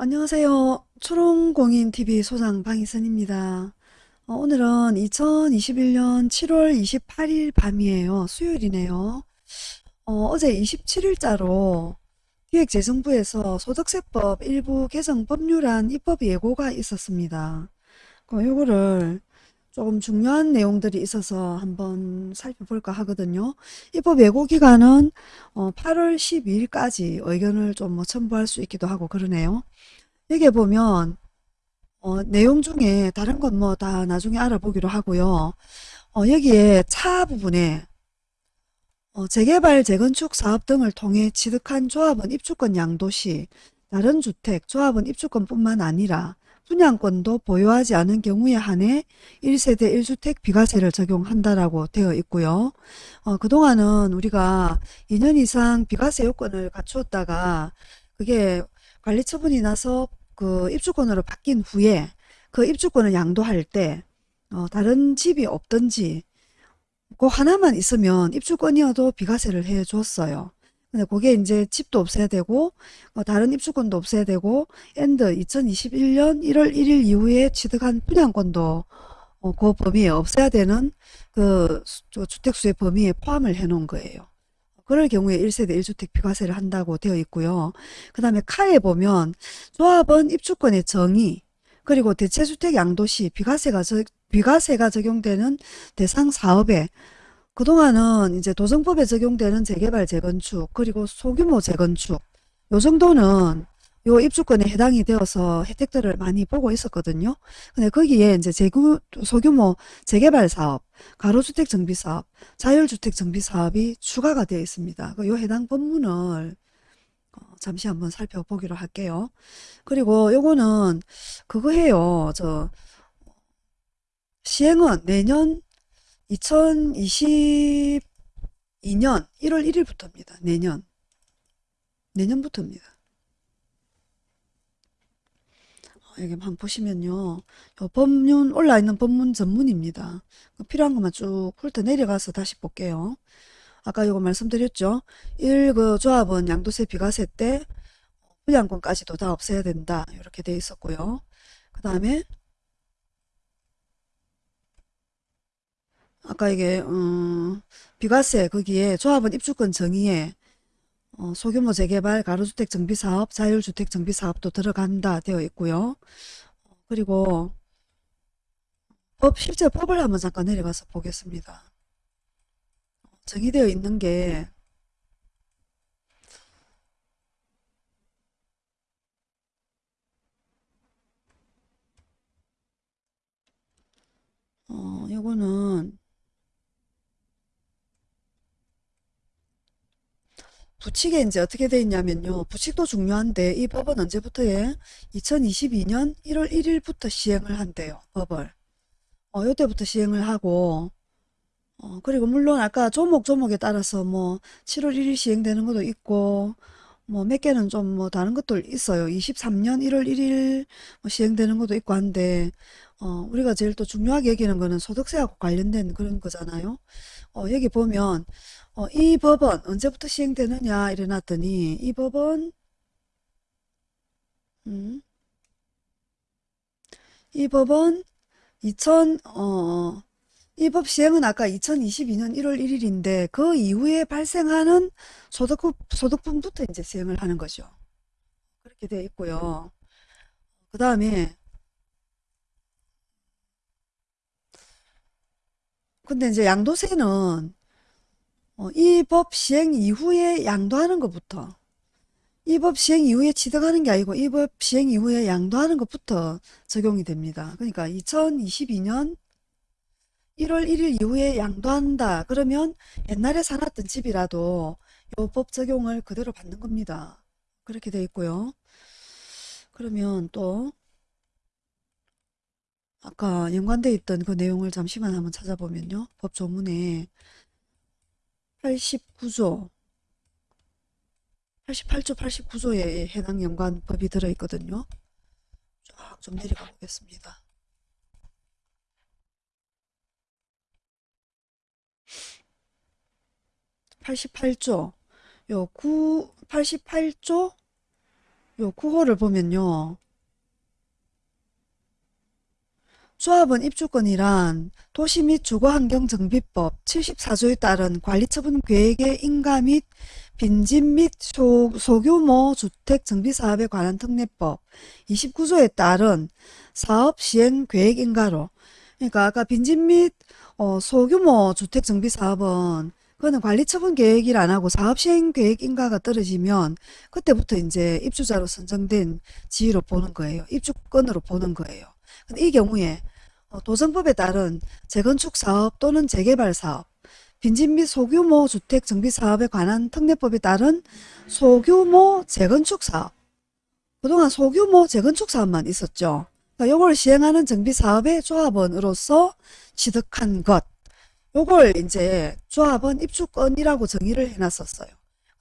안녕하세요. 초롱공인TV 소장 방희선입니다. 어, 오늘은 2021년 7월 28일 밤이에요. 수요일이네요. 어, 제 27일자로 기획재정부에서 소득세법 일부 개정 법률안 입법 예고가 있었습니다. 그 요거를 조금 중요한 내용들이 있어서 한번 살펴볼까 하거든요. 입법 예고 기간은 8월 12일까지 의견을 좀뭐 첨부할 수 있기도 하고 그러네요. 여기에 보면 어, 내용 중에 다른 건 뭐 다 나중에 알아보기로 하고요. 어, 여기에 차 부분에 어, 재개발, 재건축 사업 등을 통해 취득한 조합원 입주권 양도시 다른 주택, 조합원 입주권뿐만 아니라 분양권도 보유하지 않은 경우에 한해 1세대 1주택 비과세를 적용한다라고 되어 있고요. 어, 그동안은 우리가 2년 이상 비과세 요건을 갖추었다가 그게 관리 처분이 나서 그 입주권으로 바뀐 후에 그 입주권을 양도할 때 어, 다른 집이 없든지 그 하나만 있으면 입주권이어도 비과세를 해 줬어요. 근데 그게 이제 집도 없애야 되고 어, 다른 입주권도 없애야 되고 and 2021년 1월 1일 이후에 취득한 분양권도 어, 그 범위에 없애야 되는 그 주택수의 범위에 포함을 해 놓은 거예요. 그럴 경우에 1세대 1주택 비과세를 한다고 되어 있고요. 그 다음에 카에 보면 조합원 입주권의 정의 그리고 대체주택 양도시 비과세가, 저, 비과세가 적용되는 대상 사업에 그동안은 이제 도정법에 적용되는 재개발 재건축 그리고 소규모 재건축 요 정도는 요 입주권에 해당이 되어서 혜택들을 많이 보고 있었거든요. 근데 거기에 이제 재구, 소규모 재개발 사업, 가로주택 정비 사업, 자율주택 정비 사업이 추가가 되어 있습니다. 그요 해당 법문을 어, 잠시 한번 살펴보기로 할게요. 그리고 요거는 그거 해요. 저 시행은 내년 2022년 1월 1일부터입니다. 내년. 내년부터입니다. 여기 한번 보시면요. 법문 올라 있는 법문 전문입니다. 그 필요한 것만 쭉 훑어 내려가서 다시 볼게요. 아까 이거 말씀드렸죠. 1. 그 조합은 양도세 비과세 때 분양권까지도 다 없애야 된다. 이렇게 돼 있었고요. 그 다음에 아까 이게 음, 비과세 거기에 조합은 입주권 정의에 어, 소규모 재개발, 가로주택 정비사업, 자율주택 정비사업도 들어간다 되어 있고요. 그리고 법, 실제 법을 한번 잠깐 내려가서 보겠습니다. 정의되어 있는 게 어, 요거는 부칙에 이제 어떻게 돼 있냐면요. 부칙도 중요한데 이 법은 언제부터예? 2022년 1월 1일부터 시행을 한대요. 법을. 어, 요때부터 시행을 하고 어, 그리고 물론 아까 조목 조목에 따라서 뭐 7월 1일 시행되는 것도 있고 뭐 몇 개는 좀 뭐 다른 것도 있어요. 23년 1월 1일 뭐 시행되는 것도 있고 한데 어, 우리가 제일 또 중요하게 여기는 거는 소득세하고 관련된 그런 거잖아요. 어, 여기 보면 어, 이 법은 언제부터 시행되느냐 이래놨더니 이 법은 음, 이 법은 2000, 어, 이 법 시행은 아까 2022년 1월 1일인데 그 이후에 발생하는 소득, 소득분부터 이제 시행을 하는 거죠. 그렇게 되어 있고요. 그 다음에 근데 이제 양도세는 어, 이법 시행 이후에 양도하는 것부터 이 법 시행 이후에 취득하는 게 아니고 이 법 시행 이후에 양도하는 것부터 적용이 됩니다. 그러니까 2022년 1월 1일 이후에 양도한다. 그러면 옛날에 사놨던 집이라도 요법 적용을 그대로 받는 겁니다. 그렇게 돼 있고요. 그러면 또 아까 연관되어 있던 그 내용을 잠시만 한번 찾아보면요. 법 조문에 89조 88조 89조에 해당 연관 법이 들어있거든요. 쫙 좀 내려가 보겠습니다. (88조) 요 9, 88조 요 9호를 보면요. 조합원 입주권이란 도시 및 주거환경정비법 74조에 따른 관리처분 계획의 인가 및 빈집 및 소, 소규모 주택 정비사업에 관한 특례법 29조에 따른 사업 시행 계획 인가로 그러니까 아까 빈집 및 어, 소규모 주택 정비 사업은 그거는 관리처분 계획일 안 하고 사업 시행 계획 인가가 떨어지면 그때부터 이제 입주자로 선정된 지위로 보는 거예요. 입주권으로 보는 거예요. 이 경우에 어, 도정법에 따른 재건축 사업 또는 재개발 사업, 빈집 및 소규모 주택 정비 사업에 관한 특례법에 따른 소규모 재건축 사업. 그동안 소규모 재건축 사업만 있었죠. 그러니까 요걸 시행하는 정비 사업의 조합원으로서 취득한 것. 요걸 이제 조합원 입주권이라고 정의를 해놨었어요.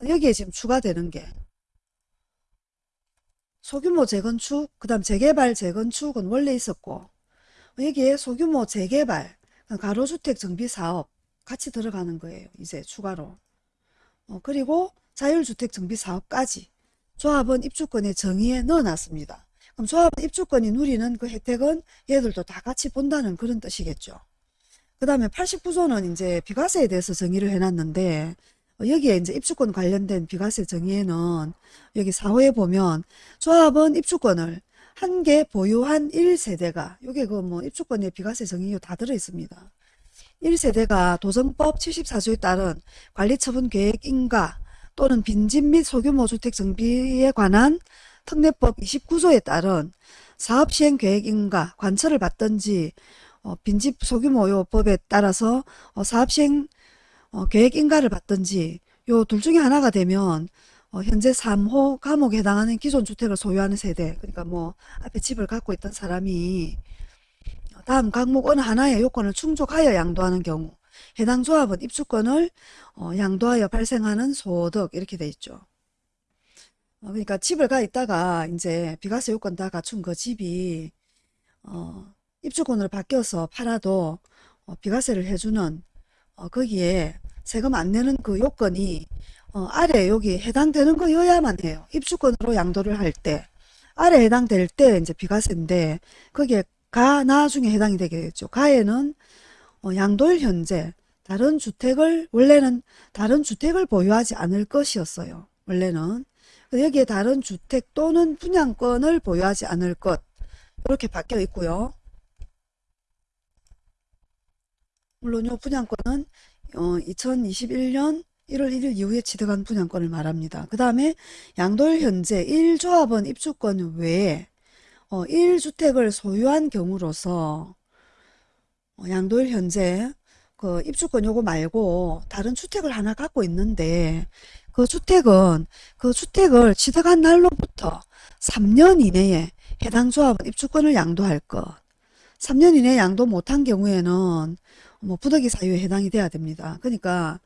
여기에 지금 추가되는 게 소규모 재건축, 그 다음 재개발 재건축은 원래 있었고 여기에 소규모 재개발, 가로주택 정비사업 같이 들어가는 거예요. 이제 추가로. 어, 그리고 자율주택 정비사업까지 조합원 입주권의 정의에 넣어놨습니다. 그럼 조합원 입주권이 누리는 그 혜택은 얘들도 다 같이 본다는 그런 뜻이겠죠. 그 다음에 89조는 이제 비과세에 대해서 정의를 해놨는데 어, 여기에 이제 입주권 관련된 비과세 정의에는 여기 4호에 보면 조합원 입주권을 한 개 보유한 1세대가 요게 그 뭐 입주권의 비과세 정의요 다 들어 있습니다. 1세대가 도정법 74조에 따른 관리처분 계획 인가 또는 빈집 및 소규모 주택 정비에 관한 특례법 29조에 따른 사업시행 계획 인가 관철을 받든지 어, 빈집 소규모 요 법에 따라서 어, 사업시행 어, 계획 인가를 받든지 요 둘 중에 하나가 되면 어, 현재 3호 감옥에 해당하는 기존 주택을 소유하는 세대 그러니까 뭐 앞에 집을 갖고 있던 사람이 다음 항목 어느 하나의 요건을 충족하여 양도하는 경우 해당 조합은 입주권을 어, 양도하여 발생하는 소득 이렇게 돼 있죠. 어, 그러니까 집을 가 있다가 이제 비과세 요건 다 갖춘 그 집이 어, 입주권으로 바뀌어서 팔아도 어, 비과세를 해주는 어, 거기에 세금 안 내는 그 요건이 어, 아래 여기 해당되는 거여야만 해요. 입주권으로 양도를 할 때. 아래 해당될 때 이제 비과세인데 거기에 가, 나 중에 해당이 되겠죠. 가에는 어, 양도일 현재 다른 주택을 원래는 다른 주택을 보유하지 않을 것이었어요. 원래는 여기에 다른 주택 또는 분양권을 보유하지 않을 것 이렇게 바뀌어 있고요. 물론 이 분양권은 어, 2021년 1월 1일 이후에 취득한 분양권을 말합니다. 그 다음에 양도일 현재 1조합원 입주권 외에 어, 1주택을 소유한 경우로서 어, 양도일 현재 그 입주권 요거 말고 다른 주택을 하나 갖고 있는데 그 주택은 그 주택을 취득한 날로부터 3년 이내에 해당 조합은 입주권을 양도할 것. 3년 이내에 양도 못한 경우에는 뭐 부득이 사유에 해당이 돼야 됩니다. 그러니까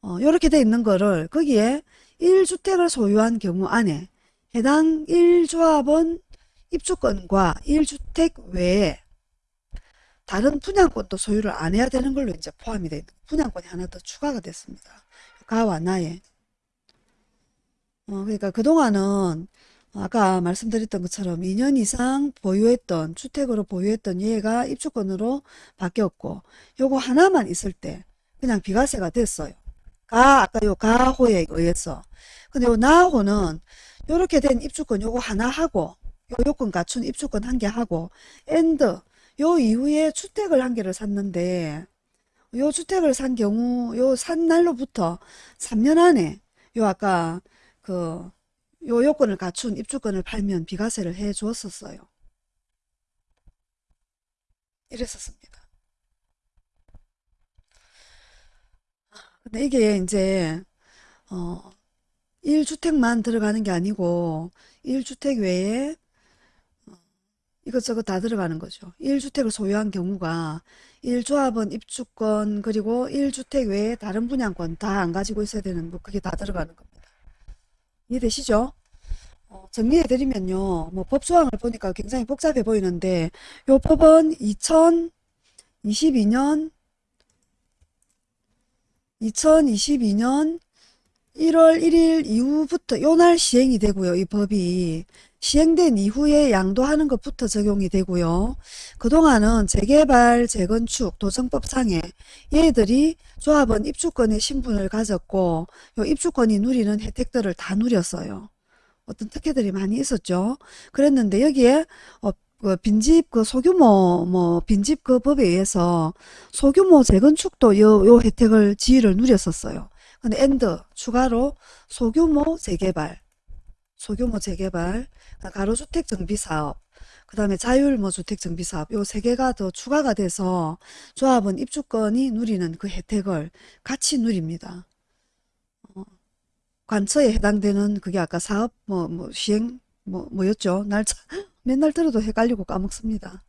어, 이렇게 돼 있는 거를 거기에 1주택을 소유한 경우 안에 해당 1조합원 입주권과 1주택 외에 다른 분양권도 소유를 안 해야 되는 걸로 이제 포함이 돼 분양권이 하나 더 추가가 됐습니다. 가와 나에 어, 그러니까 그동안은 아까 말씀드렸던 것처럼 2년 이상 보유했던 주택으로 보유했던 얘가 입주권으로 바뀌었고 요거 하나만 있을 때 그냥 비과세가 됐어요. 가 아까 요 가호에 의해서 근데 요 나호는 요렇게 된 입주권 요거 하나 하고 요 요건 갖춘 입주권 한 개 하고 and 요 이후에 주택을 한 개를 샀는데 요 주택을 산 경우 요 산 날로부터 3년 안에 요 아까 그 요 요건을 갖춘 입주권을 팔면 비과세를 해 주었었어요. 이랬었습니다. 근데 이게 이제 어 1주택만 들어가는 게 아니고 1주택 외에 이것저것 다 들어가는 거죠. 1주택을 소유한 경우가 1조합원 입주권 그리고 1주택 외에 다른 분양권 다 안 가지고 있어야 되는 뭐 그게 다 들어가는 겁니다. 이해되시죠? 어, 정리해드리면요. 뭐 법조항을 보니까 굉장히 복잡해 보이는데 요 법은 2022년 2022년 1월 1일 이후부터 요 날 시행이 되고요. 이 법이 시행된 이후에 양도하는 것부터 적용이 되고요. 그동안은 재개발, 재건축, 도정법상에 얘들이 조합원 입주권의 신분을 가졌고 요 입주권이 누리는 혜택들을 다 누렸어요. 어떤 특혜들이 많이 있었죠. 그랬는데 여기에 어, 그 빈집 그 소규모 뭐 빈집 그 법에 의해서 소규모 재건축도 요, 요 혜택을 지위를 누렸었어요. 근데 and 추가로 소규모 재개발, 소규모 재개발, 가로주택 정비사업, 그 다음에 자율 뭐 주택 정비사업 요 세 개가 더 추가가 돼서 조합은 입주권이 누리는 그 혜택을 같이 누립니다. 어, 관처에 해당되는 그게 아까 사업 뭐, 뭐 시행 뭐 뭐였죠? 날짜 맨날 들어도 헷갈리고 까먹습니다.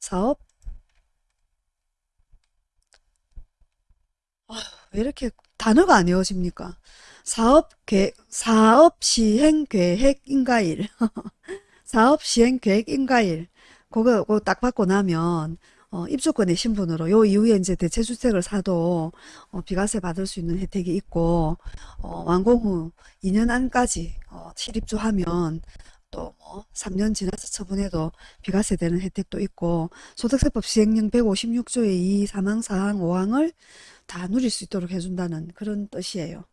사업 왜 이렇게 단어가 안 외워집니까? 사업 계획, 사업 시행 계획 인가일. 사업 시행 계획 인가일. 그거, 그거 딱 받고 나면, 어, 입주권의 신분으로 요 이후에 이제 대체주택을 사도 어, 비과세 받을 수 있는 혜택이 있고 어, 완공 후 2년 안까지 어, 실입주하면 또 뭐 3년 지나서 처분해도 비과세 되는 혜택도 있고 소득세법 시행령 156조의 2 사망사항 5항을 다 누릴 수 있도록 해준다는 그런 뜻이에요.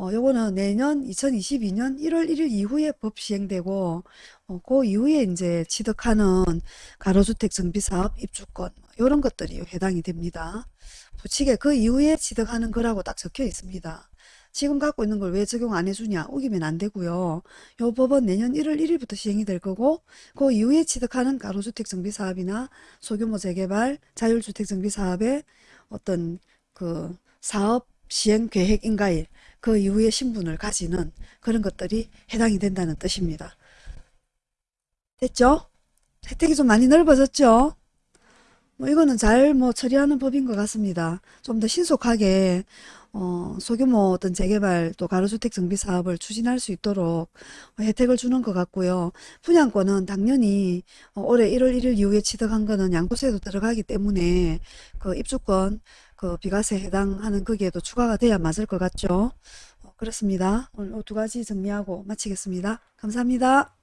어, 요거는 내년 2022년 1월 1일 이후에 법 시행되고, 어, 그 이후에 이제 취득하는 가로주택 정비사업 입주권, 요런 것들이 해당이 됩니다. 부칙에 그 이후에 취득하는 거라고 딱 적혀 있습니다. 지금 갖고 있는 걸 왜 적용 안 해주냐? 우기면 안 되고요. 요 법은 내년 1월 1일부터 시행이 될 거고, 그 이후에 취득하는 가로주택 정비사업이나 소규모 재개발, 자율주택 정비사업의 어떤 그 사업 시행 계획 인가일 그 이후에 신분을 가지는 그런 것들이 해당이 된다는 뜻입니다. 됐죠? 혜택이 좀 많이 넓어졌죠? 뭐 이거는 잘 뭐 처리하는 법인 것 같습니다. 좀 더 신속하게 어, 소규모 어떤 재개발 또 가로주택 정비 사업을 추진할 수 있도록 혜택을 주는 것 같고요. 분양권은 당연히 어, 올해 1월 1일 이후에 취득한 거는 양도세도 들어가기 때문에 그 입주권 그 비과세 해당하는 거기에도 추가가 돼야 맞을 것 같죠. 어, 그렇습니다. 오늘 두 가지 정리하고 마치겠습니다. 감사합니다.